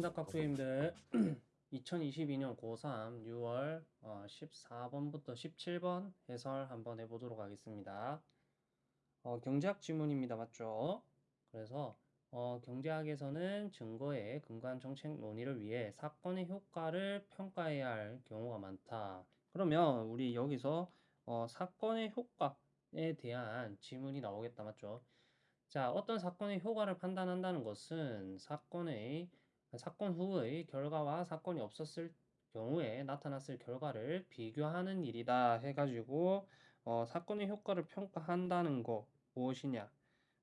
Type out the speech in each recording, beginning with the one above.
깍두기님들 2022년 고3 6월 14번부터 17번 해설 한번 해보도록 하겠습니다. 어, 경제학 지문입니다. 맞죠? 그래서 어, 경제학에서는 증거에 근거한 정책 논의를 위해 사건의 효과를 평가해야 할 경우가 많다. 그러면 우리 여기서 어, 사건의 효과에 대한 지문이 나오겠다. 맞죠? 자, 어떤 사건의 효과를 판단한다는 것은 사건의 사건 후의 결과와 사건이 없었을 경우에 나타났을 결과를 비교하는 일이다 해가지고 어, 사건의 효과를 평가한다는 거 무엇이냐?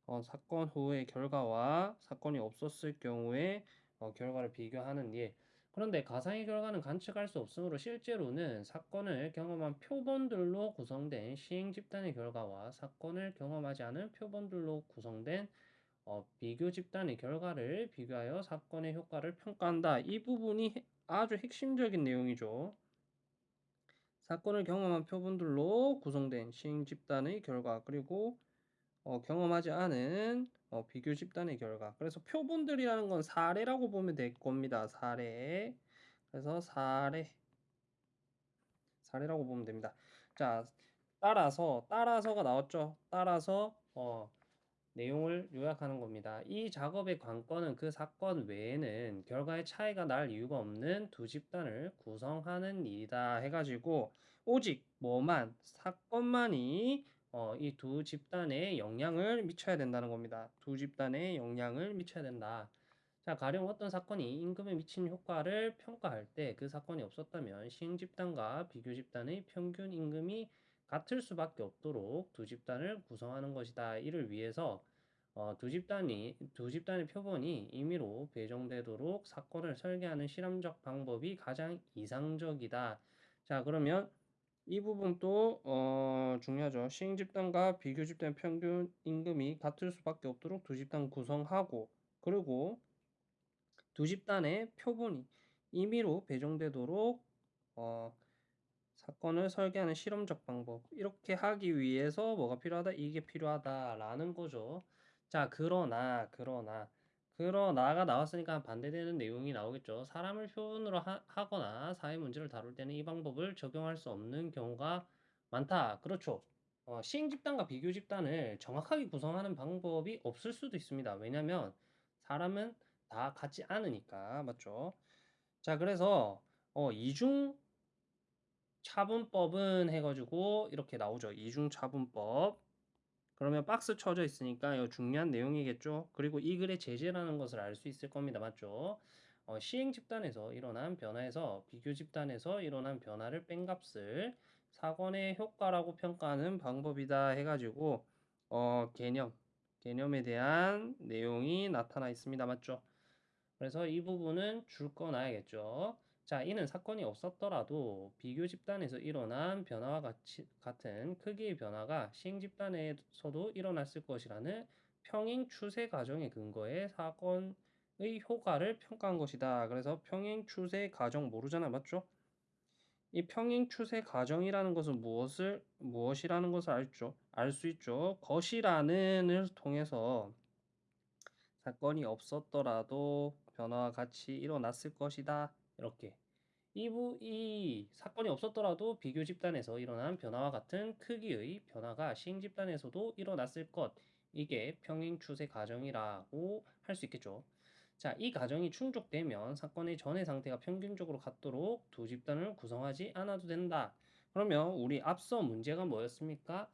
어, 사건 후의 결과와 사건이 없었을 경우에 어, 결과를 비교하는 일. 그런데 가상의 결과는 관측할 수 없으므로 실제로는 사건을 경험한 표본들로 구성된 시행 집단의 결과와 사건을 경험하지 않은 표본들로 구성된 어, 비교 집단의 결과를 비교하여 사건의 효과를 평가한다. 이 부분이 아주 핵심적인 내용이죠. 사건을 경험한 표본들로 구성된 시행 집단의 결과 그리고 어, 경험하지 않은 어, 비교 집단의 결과. 그래서 표본들이라는 건 사례라고 보면 될 겁니다. 사례. 그래서 사례. 사례라고 보면 됩니다. 자, 따라서 따라서가 나왔죠. 따라서 어, 내용을 요약하는 겁니다. 이 작업의 관건은 그 사건 외에는 결과의 차이가 날 이유가 없는 두 집단을 구성하는 일이다 해가지고 오직 뭐만 사건만이 어, 이 두 집단에 영향을 미쳐야 된다는 겁니다. 두 집단에 영향을 미쳐야 된다. 자, 가령 어떤 사건이 임금에 미친 효과를 평가할 때 그 사건이 없었다면 시행 집단과 비교 집단의 평균 임금이 같을 수밖에 없도록 두 집단을 구성하는 것이다. 이를 위해서 어, 두 집단이 두 집단의 표본이 임의로 배정되도록 사건을 설계하는 실험적 방법이 가장 이상적이다. 자, 그러면 이 부분도 어, 중요하죠. 시행 집단과 비교 집단 평균 임금이 같을 수밖에 없도록 두 집단 구성하고 그리고 두 집단의 표본이 임의로 배정되도록 어, 사건을 설계하는 실험적 방법 이렇게 하기 위해서 뭐가 필요하다? 이게 필요하다라는 거죠. 자 그러나 그러나 그러나가 나왔으니까 반대되는 내용이 나오겠죠. 사람을 표본으로 하, 거나 사회 문제를 다룰 때는 이 방법을 적용할 수 없는 경우가 많다. 그렇죠. 어, 시행 집단과 비교 집단을 정확하게 구성하는 방법이 없을 수도 있습니다. 왜냐하면 사람은 다 같지 않으니까 맞죠? 자 그래서 어, 이중 차분법은 해가지고 이렇게 나오죠. 이중 차분법 그러면 박스 쳐져 있으니까 이 중요한 내용이겠죠. 그리고 이 글의 제재라는 것을 알 수 있을 겁니다. 맞죠? 어, 시행 집단에서 일어난 변화에서 비교 집단에서 일어난 변화를 뺀 값을 사건의 효과라고 평가하는 방법이다 해가지고 어, 개념, 개념에 대한 내용이 나타나 있습니다. 맞죠? 그래서 이 부분은 줄거 놔야겠죠. 자, 이는 사건이 없었더라도 비교 집단에서 일어난 변화와 같이, 같은 크기의 변화가 시행 집단에서도 일어났을 것이라는 평행 추세 과정의 근거에 사건의 효과를 평가한 것이다. 그래서 평행 추세 과정 모르잖아. 맞죠? 이 평행 추세 과정이라는 것은 무엇을 무엇이라는 것을 알죠. 알 수 있죠. 것이라는을 통해서 사건이 없었더라도 변화와 같이 일어났을 것이다. 이렇게 이부 이 사건이 없었더라도 비교 집단에서 일어난 변화와 같은 크기의 변화가 시행 집단에서도 일어났을 것 이게 평행 추세 과정이라고 할 수 있겠죠. 자, 이 과정이 충족되면 사건의 전의 상태가 평균적으로 같도록 두 집단을 구성하지 않아도 된다. 그러면 우리 앞서 문제가 뭐였습니까?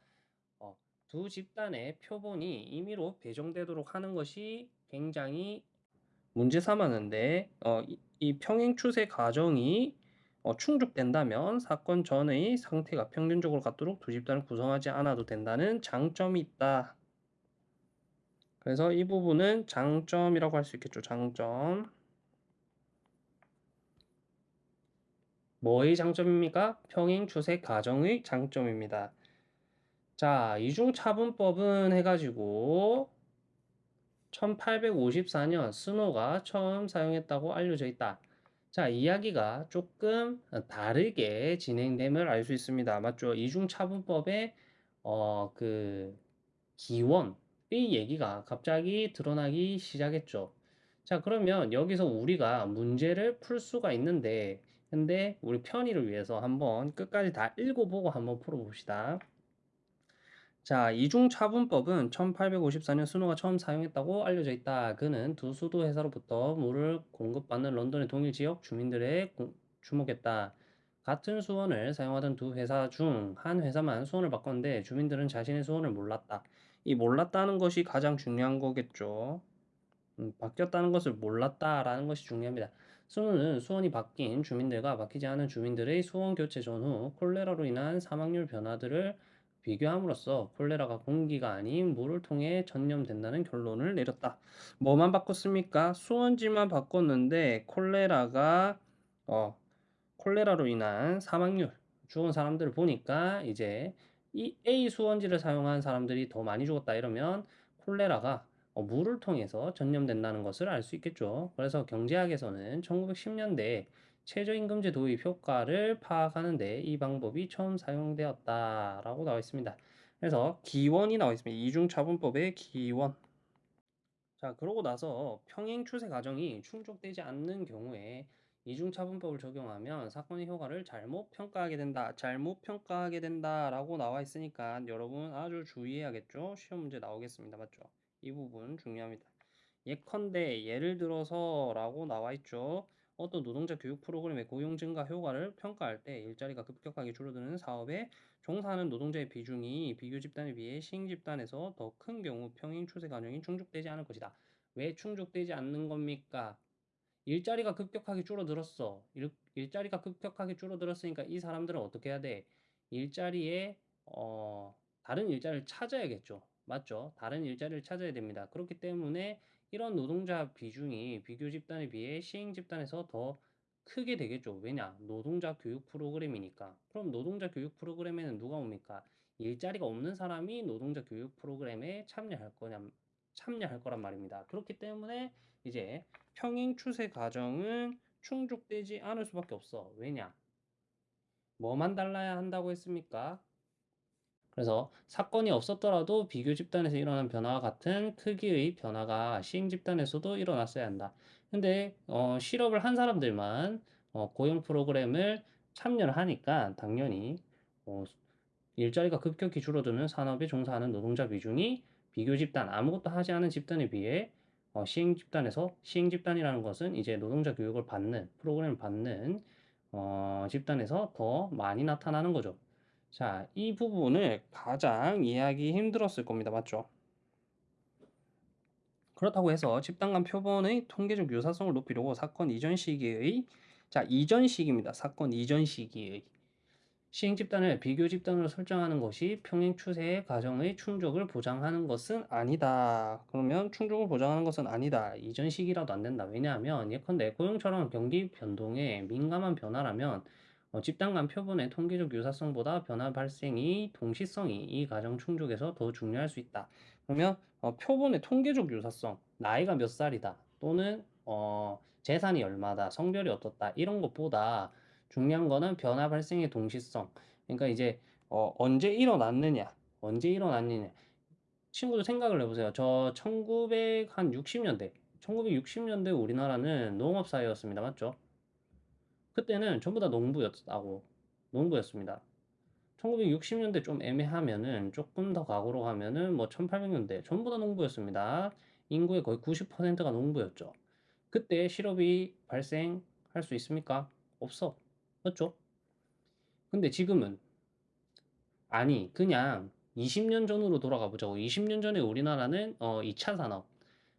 어, 두 집단의 표본이 임의로 배정되도록 하는 것이 굉장히 문제 삼았는데 어, 이, 이 평행 추세 과정이 어, 충족된다면 사건 전의 상태가 평균적으로 같도록 두 집단을 구성하지 않아도 된다는 장점이 있다. 그래서 이 부분은 장점이라고 할 수 있겠죠. 장점. 뭐의 장점입니까? 평행 추세 과정의 장점입니다. 자, 이중차분법은 해가지고 1854년 스노가 처음 사용했다고 알려져 있다. 자, 이야기가 조금 다르게 진행됨을 알 수 있습니다. 맞죠? 이중차분법의 어, 그 기원의 얘기가 갑자기 드러나기 시작했죠. 자, 그러면 여기서 우리가 문제를 풀 수가 있는데, 근데 우리 편의를 위해서 한번 끝까지 다 읽어보고 한번 풀어봅시다. 자, 이중차분법은 1854년 순호가 처음 사용했다고 알려져 있다. 그는 두 수도 회사로부터 물을 공급받는 런던의 동일 지역 주민들의 공- 주목했다. 같은 수원을 사용하던 두 회사 중 한 회사만 수원을 바꿨는데 주민들은 자신의 수원을 몰랐다. 이 몰랐다는 것이 가장 중요한 거겠죠. 음, 바뀌었다는 것을 몰랐다라는 것이 중요합니다. 수능은 수원이 바뀐 주민들과 바뀌지 않은 주민들의 수원 교체 전후 콜레라로 인한 사망률 변화들을 비교함으로써 콜레라가 공기가 아닌 물을 통해 전염된다는 결론을 내렸다. 뭐만 바꿨습니까? 수원지만 바꿨는데 콜레라가 어, 콜레라로 인한 사망률 죽은 사람들을 보니까 이제 이 A 수원지를 사용한 사람들이 더 많이 죽었다 이러면 콜레라가 어, 물을 통해서 전염된다는 것을 알 수 있겠죠. 그래서 경제학에서는 1910년대 최저임금제 도입 효과를 파악하는데 이 방법이 처음 사용되었다라고 나와 있습니다. 그래서 기원이 나와 있습니다. 이중차분법의 기원. 자, 그러고 나서 평행 추세 과정이 충족되지 않는 경우에 이중차분법을 적용하면 사건의 효과를 잘못 평가하게 된다. 잘못 평가하게 된다 라고 나와 있으니까 여러분 아주 주의해야겠죠? 시험 문제 나오겠습니다. 맞죠? 이 부분 중요합니다. 예컨대 예를 들어서 라고 나와 있죠. 어떤 노동자 교육 프로그램의 고용 증가 효과를 평가할 때 일자리가 급격하게 줄어드는 사업에 종사하는 노동자의 비중이 비교 집단에 비해 시행 집단에서 더 큰 경우 평행 추세 과정이 충족되지 않을 것이다. 왜 충족되지 않는 겁니까? 일자리가 급격하게 줄어들었어. 일, 일자리가 급격하게 줄어들었으니까 이 사람들은 어떻게 해야 돼? 일자리에 어, 다른 일자리를 찾아야겠죠. 맞죠? 다른 일자리를 찾아야 됩니다. 그렇기 때문에 이런 노동자 비중이 비교 집단에 비해 시행 집단에서 더 크게 되겠죠. 왜냐? 노동자 교육 프로그램이니까. 그럼 노동자 교육 프로그램에는 누가 옵니까? 일자리가 없는 사람이 노동자 교육 프로그램에 참여할 거냐, 참여할 거란 말입니다. 그렇기 때문에 이제 평행 추세 과정은 충족되지 않을 수밖에 없어. 왜냐? 뭐만 달라야 한다고 했습니까? 그래서 사건이 없었더라도 비교 집단에서 일어난 변화와 같은 크기의 변화가 시행 집단에서도 일어났어야 한다. 근데 어, 실업을 한 사람들만 어, 고용 프로그램을 참여를 하니까 당연히 어, 일자리가 급격히 줄어드는 산업에 종사하는 노동자 비중이 비교 집단 아무것도 하지 않은 집단에 비해 어, 시행 집단에서 시행 집단이라는 것은 이제 노동자 교육을 받는 프로그램을 받는 어, 집단에서 더 많이 나타나는 거죠. 자, 이 부분을 가장 이해하기 힘들었을 겁니다. 맞죠? 그렇다고 해서 집단 간 표본의 통계적 유사성을 높이려고 사건 이전 시기의 자, 이전 시기입니다. 사건 이전 시기의 시행 집단을 비교 집단으로 설정하는 것이 평행 추세의 과정의 충족을 보장하는 것은 아니다. 그러면 충족을 보장하는 것은 아니다. 이전 시기라도 안 된다. 왜냐하면 예컨대 고용처럼 경기 변동에 민감한 변화라면 어, 집단 간 표본의 통계적 유사성보다 변화 발생이 동시성이 이 과정 충족에서 더 중요할 수 있다. 그러면 어, 표본의 통계적 유사성, 나이가 몇 살이다, 또는 어, 재산이 얼마다, 성별이 어떻다 이런 것보다 중요한 거는 변화 발생의 동시성. 그러니까 이제 어, 언제 일어났느냐, 언제 일어났느냐. 친구들 생각을 해보세요. 저 1960년대, 1960년대 우리나라는 농업 사회였습니다. 맞죠? 그때는 전부 다 농부였다고 농부였습니다. 1960년대 좀 애매하면은 조금 더 과거로 가면은 뭐 1800년대 전부 다 농부였습니다. 인구의 거의 90%가 농부였죠. 그때 실업이 발생할 수 있습니까? 없어. 맞죠? 근데 지금은 아니 그냥 20년 전으로 돌아가 보자고. 20년 전에 우리나라는 어 2차 산업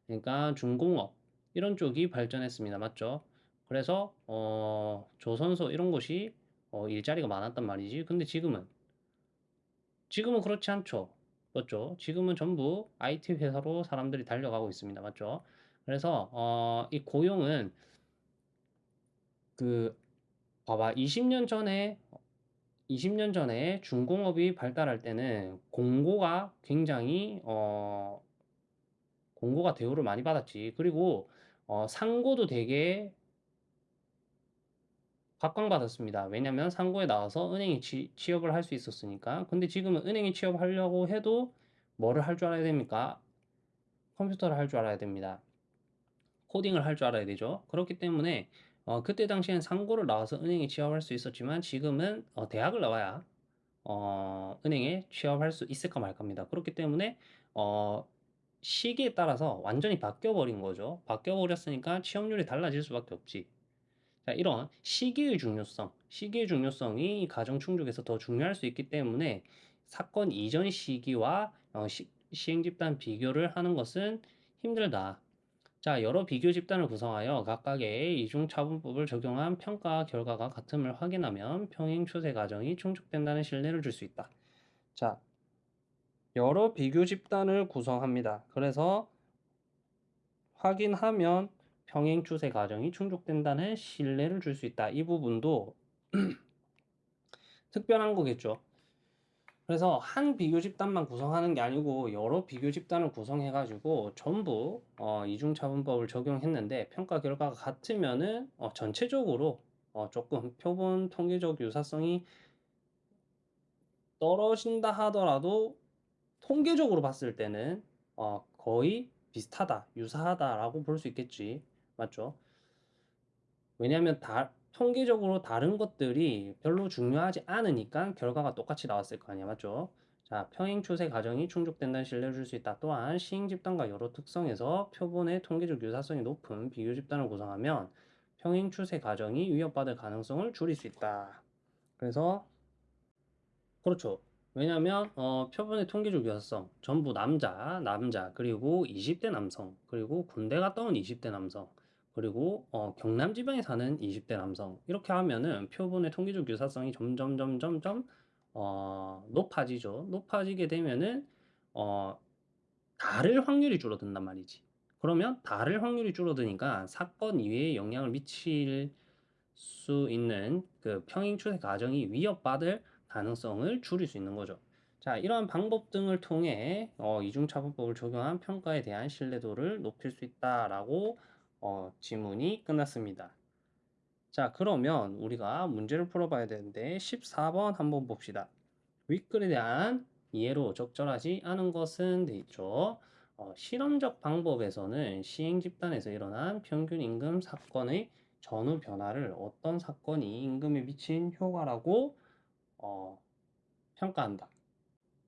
그러니까 중공업 이런 쪽이 발전했습니다. 맞죠? 그래서 어 조선소 이런 곳이 어 일자리가 많았단 말이지. 근데 지금은 지금은 그렇지 않죠. 맞죠? 지금은 전부 IT 회사로 사람들이 달려가고 있습니다. 맞죠? 그래서 어, 이 고용은 그 봐봐 20년 전에 20년 전에 중공업이 발달할 때는 공고가 굉장히 어 공고가 대우를 많이 받았지. 그리고 어 상고도 되게 각광받았습니다. 왜냐면 상고에 나와서 은행에 치, 취업을 할 수 있었으니까. 근데 지금은 은행에 취업하려고 해도 뭐를 할 줄 알아야 됩니까? 컴퓨터를 할 줄 알아야 됩니다. 코딩을 할 줄 알아야 되죠. 그렇기 때문에 어, 그때 당시엔 상고를 나와서 은행에 취업할 수 있었지만 지금은 어, 대학을 나와야 어, 은행에 취업할 수 있을까 말까입니다. 그렇기 때문에 어, 시기에 따라서 완전히 바뀌어 버린 거죠. 바뀌어 버렸으니까 취업률이 달라질 수밖에 없지. 자, 이런 시기의 중요성, 시기의 중요성이 가정 충족에서 더 중요할 수 있기 때문에 사건 이전 시기와 어, 시, 시행 집단 비교를 하는 것은 힘들다. 자, 여러 비교 집단을 구성하여 각각의 이중차분법을 적용한 평가 결과가 같음을 확인하면 평행 추세 과정이 충족된다는 신뢰를 줄 수 있다. 자, 여러 비교 집단을 구성합니다. 그래서 확인하면 평행 추세 과정이 충족된다는 신뢰를 줄 수 있다. 이 부분도 특별한 거겠죠. 그래서 한 비교 집단만 구성하는 게 아니고 여러 비교 집단을 구성해 가지고 전부 어, 이중차분법을 적용했는데 평가 결과가 같으면은 어, 전체적으로 어, 조금 표본 통계적 유사성이 떨어진다 하더라도 통계적으로 봤을 때는 어, 거의 비슷하다, 유사하다라고 볼 수 있겠지. 맞죠? 왜냐하면 다, 통계적으로 다른 것들이 별로 중요하지 않으니까 결과가 똑같이 나왔을 거 아니야. 맞죠? 자, 평행 추세 과정이 충족된다는 신뢰를 줄 수 있다. 또한 시행 집단과 여러 특성에서 표본의 통계적 유사성이 높은 비교 집단을 구성하면 평행 추세 과정이 위협받을 가능성을 줄일 수 있다. 그래서 그렇죠. 왜냐하면 어, 표본의 통계적 유사성 전부 남자, 남자 그리고 20대 남성 그리고 군대 갔다 온 20대 남성 그리고 어, 경남 지방에 사는 20대 남성 이렇게 하면은 표본의 통계적 유사성이 점점 점점 점 어, 높아지죠. 높아지게 되면은 어, 다를 확률이 줄어든단 말이지. 그러면 다를 확률이 줄어드니까 사건 이외에 영향을 미칠 수 있는 그 평행 추세 과정이 위협받을 가능성을 줄일 수 있는 거죠. 자, 이러한 방법 등을 통해 어, 이중차분법을 적용한 평가에 대한 신뢰도를 높일 수 있다라고 어, 지문이 끝났습니다. 자, 그러면 우리가 문제를 풀어봐야 되는데 14번 한번 봅시다. 윗글에 대한 이해로 적절하지 않은 것은 돼 있죠. 어, 실험적 방법에서는 시행 집단에서 일어난 평균 임금 사건의 전후 변화를 어떤 사건이 임금에 미친 효과라고 어, 평가한다.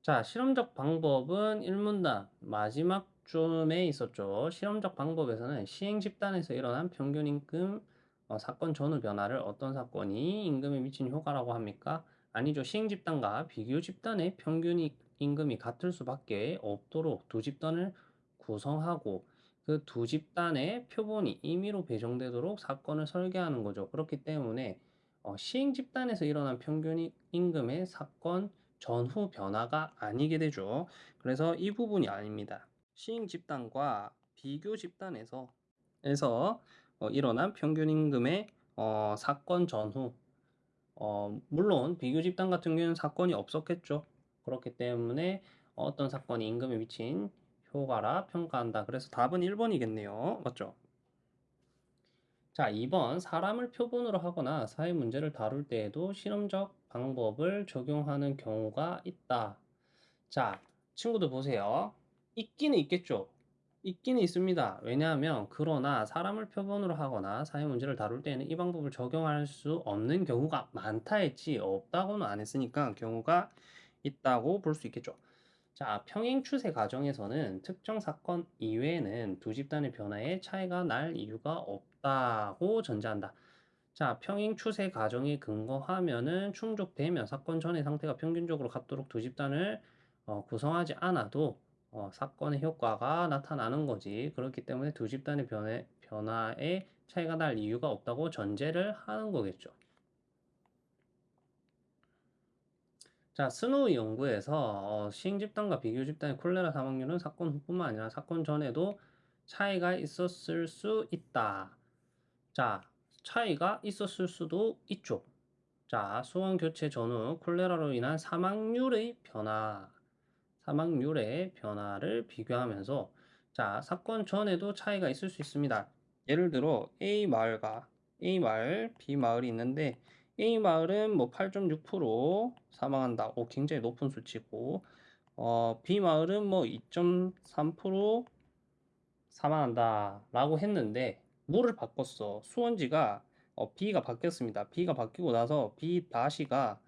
자, 실험적 방법은 1문단 마지막 쯤에 있었죠. 실험적 방법에서는 시행 집단에서 일어난 평균 임금 어, 사건 전후 변화를 어떤 사건이 임금에 미친 효과라고 합니까? 아니죠. 시행 집단과 비교 집단의 평균 임금이 같을 수밖에 없도록 두 집단을 구성하고 그 두 집단의 표본이 임의로 배정되도록 사건을 설계하는 거죠. 그렇기 때문에 어, 시행 집단에서 일어난 평균 임금의 사건 전후 변화가 아니게 되죠. 그래서 이 부분이 아닙니다. 시행 집단과 비교 집단에서 에서 어, 일어난 평균 임금의 어, 사건 전후 어, 물론 비교 집단 같은 경우는 사건이 없었겠죠. 그렇기 때문에 어떤 사건이 임금에 미친 효과라 평가한다. 그래서 답은 1번이겠네요. 맞죠? 자, 2번 사람을 표본으로 하거나 사회 문제를 다룰 때에도 실험적 방법을 적용하는 경우가 있다. 자, 친구들 보세요. 있기는 있겠죠. 있기는 있습니다. 왜냐하면 그러나 사람을 표본으로 하거나 사회 문제를 다룰 때에는 이 방법을 적용할 수 없는 경우가 많다 했지 없다고는 안 했으니까 경우가 있다고 볼 수 있겠죠. 자, 평행 추세 과정에서는 특정 사건 이외에는 두 집단의 변화에 차이가 날 이유가 없다고 전제한다. 자, 평행 추세 과정에 근거하면은 충족되면 사건 전의 상태가 평균적으로 같도록 두 집단을 어, 구성하지 않아도 어, 사건의 효과가 나타나는 거지. 그렇기 때문에 두 집단의 변해, 변화에 차이가 날 이유가 없다고 전제를 하는 거겠죠. 자, 스노우 연구에서 어, 시행 집단과 비교 집단의 콜레라 사망률은 사건 후뿐만 아니라 사건 전에도 차이가 있었을 수 있다. 자, 차이가 있었을 수도 있죠. 자, 수원 교체 전후 콜레라로 인한 사망률의 변화, 사망률의 변화를 비교하면서 자, 사건 전에도 차이가 있을 수 있습니다. 예를 들어 A 마을과 A 마을, B 마을이 있는데 A 마을은 뭐 8.6% 사망한다. 오, 굉장히 높은 수치고 어, B 마을은 뭐 2.3% 사망한다 라고 했는데 물을 바꿨어 수원지가 어, B가 바뀌었습니다 B가 바뀌고 나서 B 다시가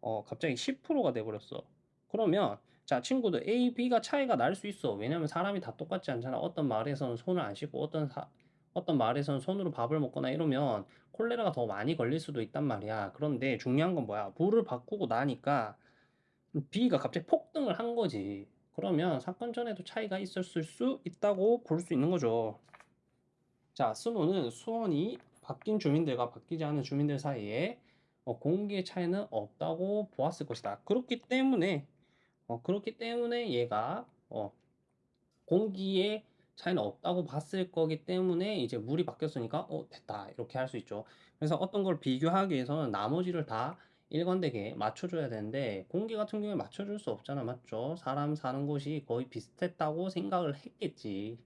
어, 갑자기 10%가 돼버렸어 그러면 자 친구들 A, B가 차이가 날 수 있어. 왜냐면 사람이 다 똑같지 않잖아. 어떤 마을에서는 손을 안 씻고 어떤 사, 어떤 마을에서는 손으로 밥을 먹거나 이러면 콜레라가 더 많이 걸릴 수도 있단 말이야. 그런데 중요한 건 뭐야? 물을 바꾸고 나니까 B가 갑자기 폭등을 한 거지. 그러면 사건 전에도 차이가 있었을 수 있다고 볼 수 있는 거죠. 자, 스노는 수원이 바뀐 주민들과 바뀌지 않은 주민들 사이에 어, 공기의 차이는 없다고 보았을 것이다. 그렇기 때문에 어, 그렇기 때문에 얘가 어, 공기의 차이는 없다고 봤을 거기 때문에 이제 물이 바뀌었으니까 어 됐다 이렇게 할 수 있죠. 그래서 어떤 걸 비교하기 위해서는 나머지를 다 일관되게 맞춰줘야 되는데 공기 같은 경우에 맞춰줄 수 없잖아 맞죠? 사람 사는 곳이 거의 비슷했다고 생각을 했겠지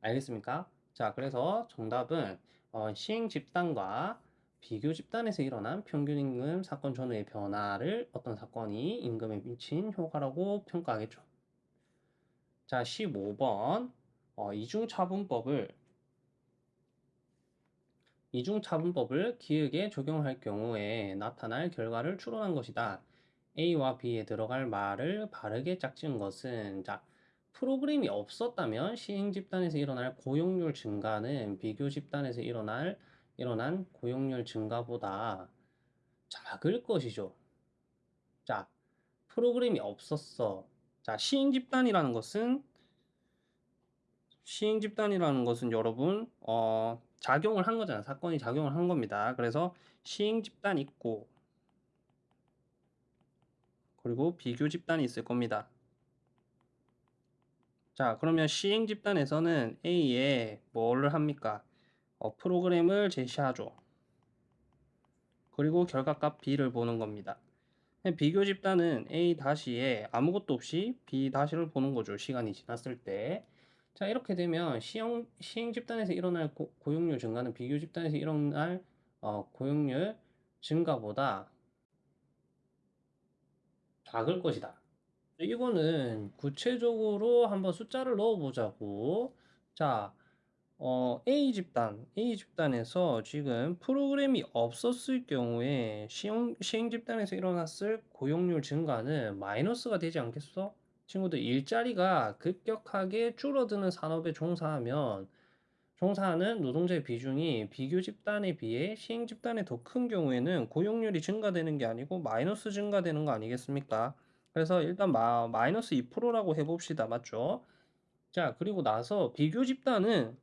알겠습니까? 자 그래서 정답은 어, 시행 집단과 비교 집단에서 일어난 평균 임금 사건 전후의 변화를 어떤 사건이 임금에 미친 효과라고 평가하겠죠 자 15번 어, 이중차분법을 이중차분법을 기획에 적용할 경우에 나타날 결과를 추론한 것이다. A와 B에 들어갈 말을 바르게 짝지은 것은 자 프로그램이 없었다면 시행 집단에서 일어날 고용률 증가는 비교 집단에서 일어날 일어난 고용률 증가보다 작을 것이죠. 자, 프로그램이 없었어. 자, 시행 집단이라는 것은 시행 집단이라는 것은 여러분 어, 작용을 한 거잖아. 사건이 작용을 한 겁니다. 그래서 시행 집단 있고 그리고 비교 집단이 있을 겁니다. 자, 그러면 시행 집단에서는 A에 뭐를 합니까? 어, 프로그램을 제시하죠. 그리고 결과값 B를 보는 겁니다. 비교 집단은 A-에 아무것도 없이 B-를 보는 거죠. 시간이 지났을 때. 자, 이렇게 되면 시행, 시행 집단에서 일어날 고, 용률 증가는 비교 집단에서 일어날 어, 고용률 증가보다 작을 것이다. 이거는 구체적으로 한번 숫자를 넣어보자고. 자, 어, A 집단, A 집단에서 지금 프로그램이 없었을 경우에 시행, 시행 집단에서 일어났을 고용률 증가는 마이너스가 되지 않겠어? 친구들 일자리가 급격하게 줄어드는 산업에 종사하면 종사하는 노동자의 비중이 비교 집단에 비해 시행 집단에 더 큰 경우에는 고용률이 증가되는 게 아니고 마이너스 증가되는 거 아니겠습니까? 그래서 일단 마, 마이너스 2%라고 해봅시다. 맞죠? 자, 그리고 나서 비교 집단은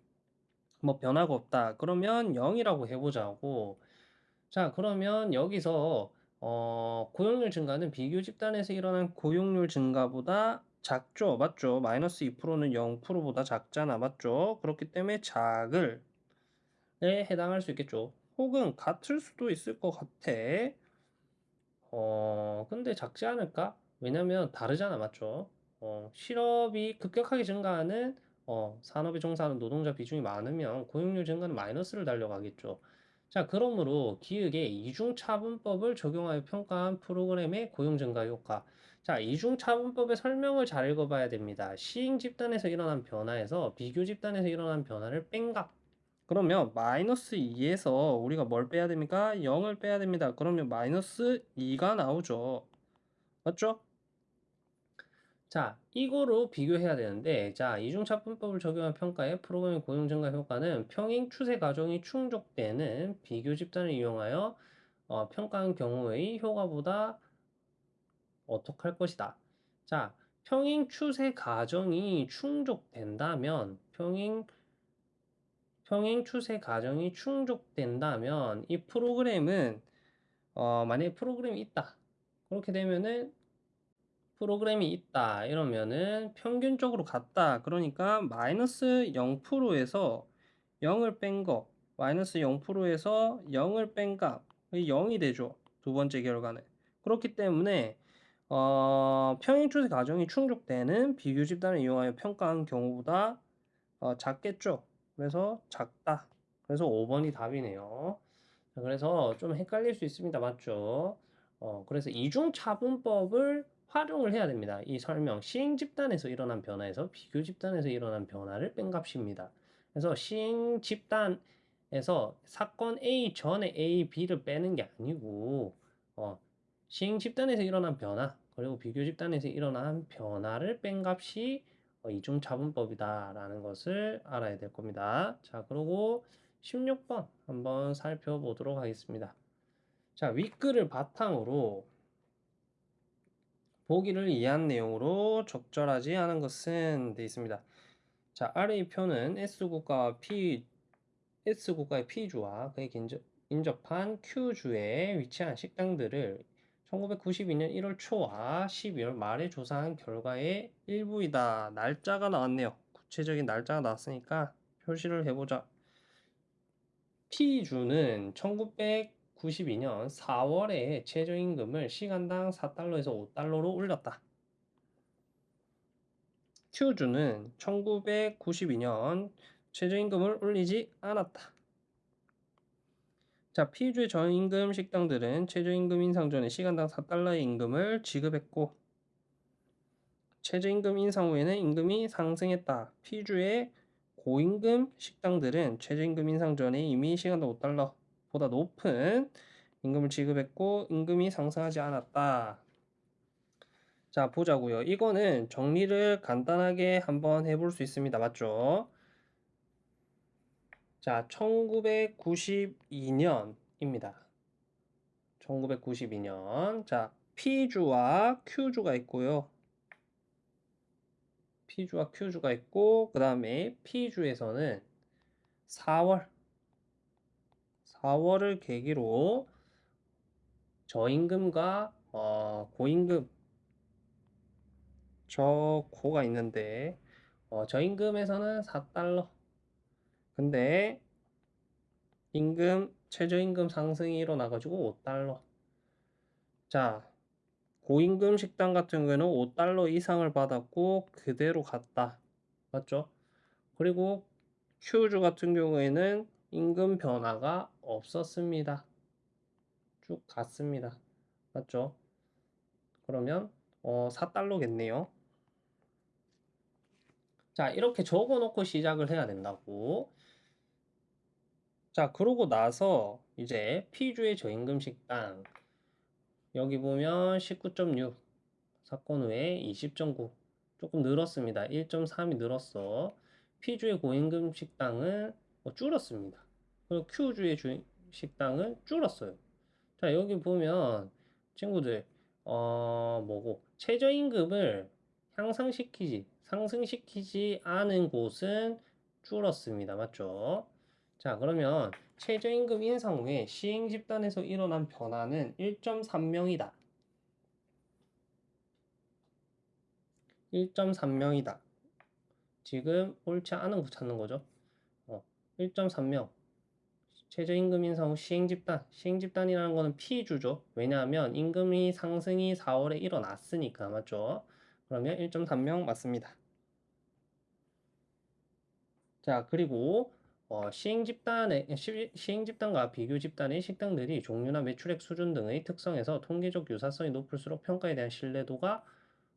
뭐 변화가 없다. 그러면 0이라고 해보자고. 자, 그러면 여기서 어, 고용률 증가는 비교 집단에서 일어난 고용률 증가보다 작죠. 맞죠? 마이너스 2%는 0%보다 작잖아. 맞죠? 그렇기 때문에 작을 에 해당할 수 있겠죠. 혹은 같을 수도 있을 것 같아. 어, 근데 작지 않을까? 왜냐면 다르잖아. 맞죠? 어, 실업이 급격하게 증가하는 어, 산업에 종사하는 노동자 비중이 많으면 고용률 증가는 마이너스를 달려가겠죠. 자, 그러므로 기획에 이중차분법을 적용하여 평가한 프로그램의 고용 증가 효과. 자, 이중차분법의 설명을 잘 읽어봐야 됩니다. 시행 집단에서 일어난 변화에서 비교 집단에서 일어난 변화를 뺀값. 그러면 마이너스 2에서 우리가 뭘 빼야 됩니까? 0을 빼야 됩니다. 그러면 마이너스 2가 나오죠. 맞죠? 자, 이거로 비교해야 되는데, 자, 이중차분법을 적용한 평가의 프로그램 고용 증가 효과는 평행 추세 과정이 충족되는 비교 집단을 이용하여 어, 평가한 경우의 효과보다 어떻할 것이다. 자, 평행 추세 과정이 충족된다면, 평행, 평행 추세 과정이 충족된다면, 이 프로그램은, 어, 만약에 프로그램이 있다. 그렇게 되면은 프로그램이 있다. 이러면은 평균적으로 같다. 그러니까 마이너스 0%에서 0을 뺀거 마이너스 0%에서 0을 뺀값 0이 되죠 두 번째 결과는. 그렇기 때문에 어, 평행추세 과정이 충족되는 비교 집단을 이용하여 평가한 경우보다 어, 작겠죠? 그래서 작다. 그래서 5번이 답이네요. 그래서 좀 헷갈릴 수 있습니다. 맞죠? 어, 그래서 이중차분법을 활용을 해야 됩니다. 이 설명 시행 집단에서 일어난 변화에서 비교 집단에서 일어난 변화를 뺀 값입니다. 그래서 시행 집단에서 사건 A 전에 A, B를 빼는 게 아니고 어, 시행 집단에서 일어난 변화 그리고 비교 집단에서 일어난 변화를 뺀 값이 어, 이중 차분법이다라는 것을 알아야 될 겁니다. 자, 그리고 16번 한번 살펴보도록 하겠습니다. 자, 윗글을 바탕으로 보기를 이해한 내용으로 적절하지 않은 것은 되어 있습니다. 자, 아래 이 표는 S국가와 P, S국가의 P주와 그에 인접한 Q주에 위치한 식당들을 1992년 1월 초와 12월 말에 조사한 결과의 일부이다. 날짜가 나왔네요. 구체적인 날짜가 나왔으니까 표시를 해보자. P주는 1992년 4월에 최저임금을 시간당 4달러에서 5달러로 올렸다. Q주는 1992년 최저임금을 올리지 않았다. 자, P주의 저임금 식당들은 최저임금 인상 전에 시간당 4달러의 임금을 지급했고 최저임금 인상 후에는 임금이 상승했다. P주의 고임금 식당들은 최저임금 인상 전에 이미 시간당 5달러 보다 높은 임금을 지급했고 임금이 상승하지 않았다. 자, 보자고요. 이거는 정리를 간단하게 한번 해볼 수 있습니다. 맞죠? 자, 1992년입니다. 1992년. 자, P주와 Q주가 있고요. P주와 Q주가 있고, 그 다음에 P주에서는 4월, 4월을 계기로 저임금과 어, 고임금, 저 고가 있는데, 어, 저임금에서는 4달러, 근데 임금 최저임금 상승이 일어나가지고 5달러. 자, 고임금 식당 같은 경우에는 5달러 이상을 받았고 그대로 갔다. 맞죠? 그리고 큐주 같은 경우에는 임금 변화가 없었습니다. 쭉 갔습니다. 맞죠? 그러면 어, 4달러겠네요. 자, 이렇게 적어 놓고 시작을 해야 된다고. 자, 그러고 나서 이제 P주의 저임금 식당 여기 보면 19.6 사건 후에 20.9 조금 늘었습니다. 1.3이 늘었어. P주의 고임금 식당은 뭐 줄었습니다. 그리고 Q주의 주, 식당은 줄었어요. 자, 여기 보면 친구들 어 뭐고 최저임금을 향상시키지 상승시키지 않은 곳은 줄었습니다. 맞죠? 자, 그러면 최저임금 인상 후에 시행 집단에서 일어난 변화는 1.3명이다. 1.3명이다. 지금 옳지 않은 거 찾는 거죠. 어, 1.3명. 최저임금 인상 후 시행 집단. 시행 집단이라는 거는 피주죠. 왜냐하면 임금이 상승이 4월에 일어났으니까. 맞죠? 그러면 1.3명 맞습니다. 자, 그리고 어, 시행 집단의 시행 집단과 비교 집단의 식당들이 종류나 매출액 수준 등의 특성에서 통계적 유사성이 높을수록 평가에 대한 신뢰도가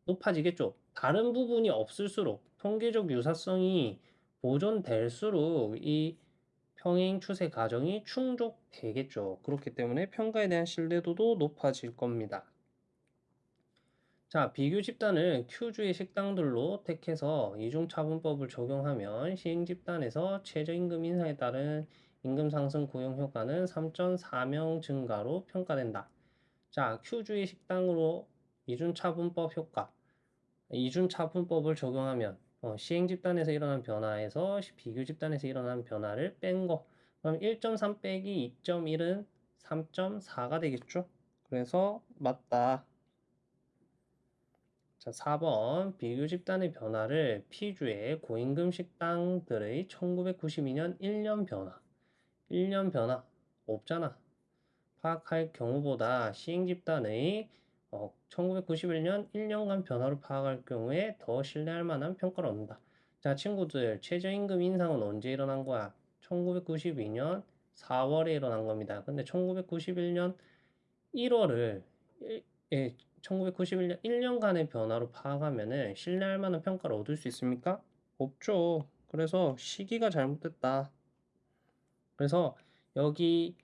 높아지겠죠. 다른 부분이 없을수록 통계적 유사성이 보존될수록 이 평행 추세 과정이 충족되겠죠. 그렇기 때문에 평가에 대한 신뢰도도 높아질 겁니다. 자, 비교 집단을 Q주의 식당들로 택해서 이중차분법을 적용하면 시행 집단에서 최저임금 인상에 따른 임금 상승 고용 효과는 3.4명 증가로 평가된다. 자, Q주의 식당으로 이중차분법 효과. 이중차분법을 적용하면 어, 시행 집단에서 일어난 변화에서 비교 집단에서 일어난 변화를 뺀 거. 그럼 1.3 빼기 2.1은 3.4가 되겠죠? 그래서 맞다. 자, 4번 비교 집단의 변화를 P주의 고임금 식당들의 1992년 1년 변화 1년 변화 없잖아 파악할 경우보다 시행 집단의 어, 1991년 1년간 변화를 파악할 경우에 더 신뢰할 만한 평가를 얻는다. 자, 친구들, 최저임금 인상은 언제 일어난 거야? 1992년 4월에 일어난 겁니다. 근데 1991년 1월을 예, 1991년 1년간의 변화로 파악하면은 신뢰할 만한 평가를 얻을 수 있습니까? 없죠. 그래서 시기가 잘못됐다. 그래서 여기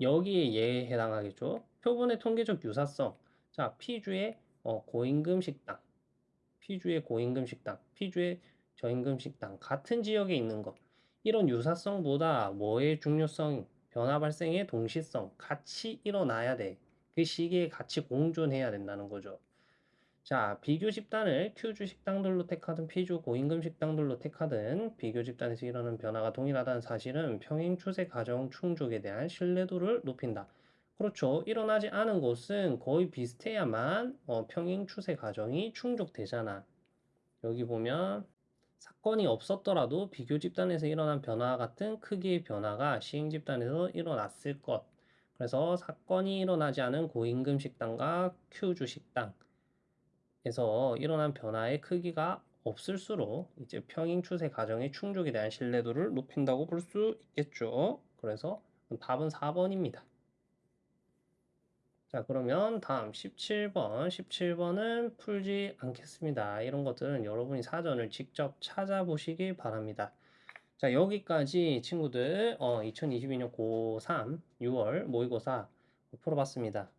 여기에 얘에 해당하겠죠. 표본의 통계적 유사성. 자, 피주의 어, 고임금 식당, 피주의 고임금 식당, 피주의 저임금 식당 같은 지역에 있는 것. 이런 유사성보다 뭐의 중요성, 변화 발생의 동시성 같이 일어나야 돼. 그 시기에 같이 공존해야 된다는 거죠. 자, 비교 집단을 Q주 식당들로 택하든 P주 고임금 식당들로 택하든 비교 집단에서 일어나는 변화가 동일하다는 사실은 평행 추세 과정 충족에 대한 신뢰도를 높인다. 그렇죠. 일어나지 않은 곳은 거의 비슷해야만 어, 평행 추세 과정이 충족되잖아. 여기 보면 사건이 없었더라도 비교 집단에서 일어난 변화와 같은 크기의 변화가 시행 집단에서 일어났을 것. 그래서 사건이 일어나지 않은 고임금 식당과 Q주 식당 에서 일어난 변화의 크기가 없을수록 이제 평행 추세 과정의 충족에 대한 신뢰도를 높인다고 볼 수 있겠죠. 그래서 답은 4번입니다. 자, 그러면 다음 17번. 17번은 풀지 않겠습니다. 이런 것들은 여러분이 사전을 직접 찾아보시기 바랍니다. 자, 여기까지 친구들 어, 2022년 고3 6월 모의고사 풀어봤습니다.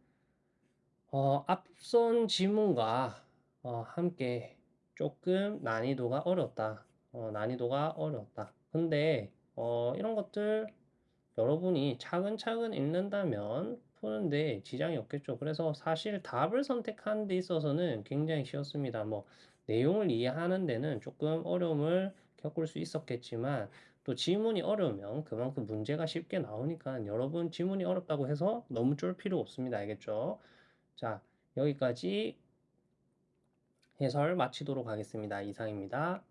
어, 앞선 지문과 어, 함께 조금 난이도가 어렵다. 어, 난이도가 어렵다. 근데 어, 이런 것들 여러분이 차근차근 읽는다면 푸는데 지장이 없겠죠. 그래서 사실 답을 선택하는 데 있어서는 굉장히 쉬웠습니다. 뭐 내용을 이해하는 데는 조금 어려움을 겪을 수 있었겠지만 또 지문이 어려우면 그만큼 문제가 쉽게 나오니까 여러분 지문이 어렵다고 해서 너무 쫄 필요 없습니다. 알겠죠? 자, 여기까지 해설 마치도록 하겠습니다. 이상입니다.